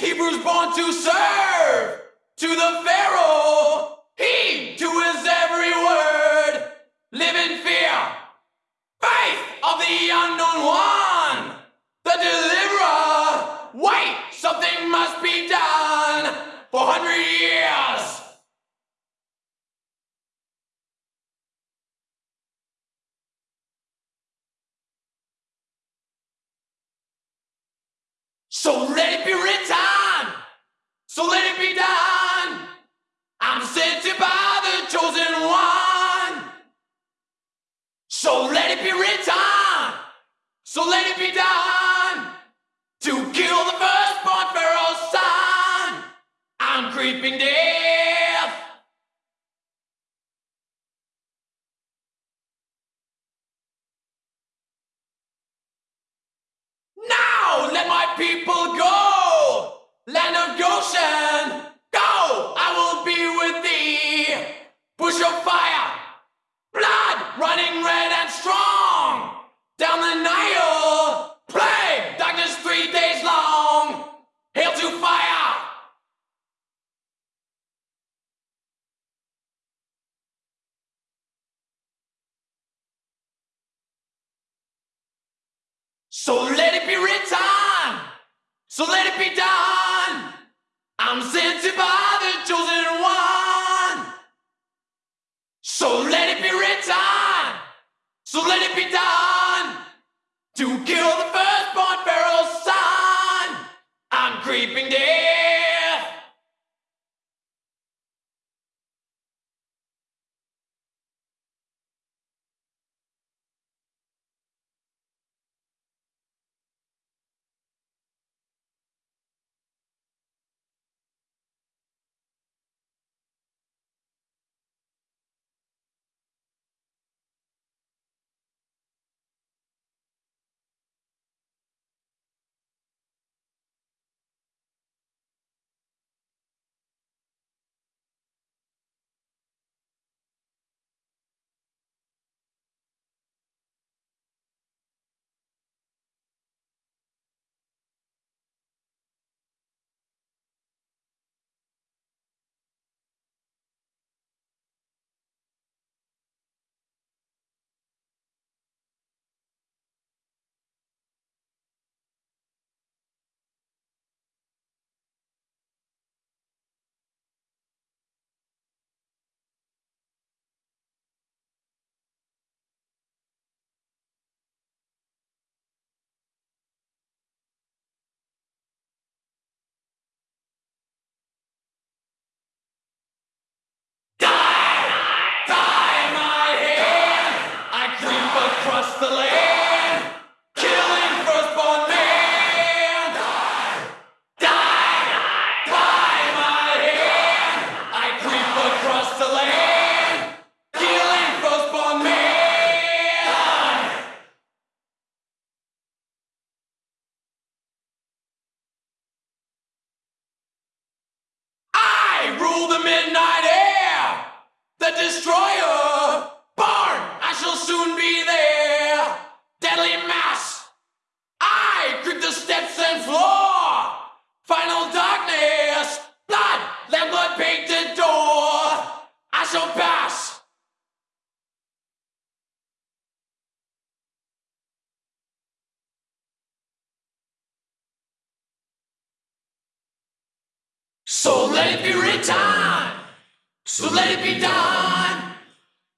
Hebrews born to serve. To the Pharaoh, he to his every word. Live in fear, faith of the unknown one, the deliverer. Wait, something must be done four hundred years. So let it be written. So let it be done. I'm sent to by the chosen one. So let it be written. So let it be done. To kill the firstborn Pharaoh's son. I'm creeping death. Now let my people go. Land of Goshen, go. I will be with thee. Bush of fire, blood running red and strong. Down the Nile, plague, darkness three days long. Hail to fire. So let it be written. So let it be done. I'm sent to by the chosen one. So let it be written. So let it be done. To kill the firstborn Pharaoh's son. I'm creeping death. Midnight air, the destroyer. Born, I shall soon be there. Deadly mass. I creep the steps and floor. Final darkness. Blood, lamb blood painted door. I shall pass. So let it be written. So let it be done.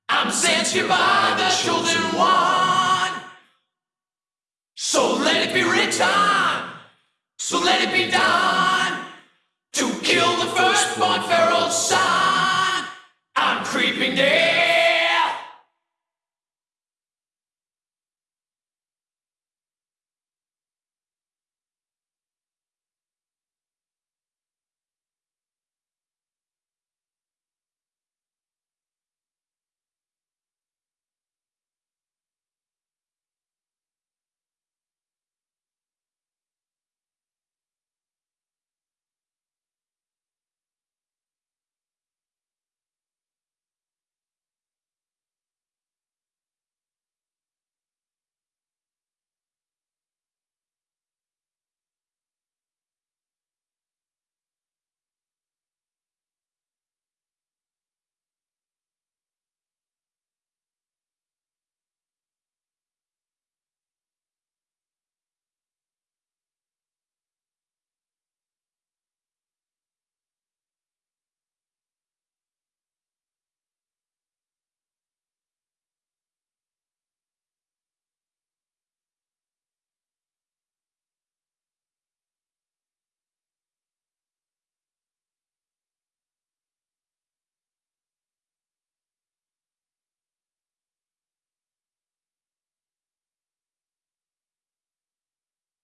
I'm sent here by the chosen one. So let it be written. So let it be done.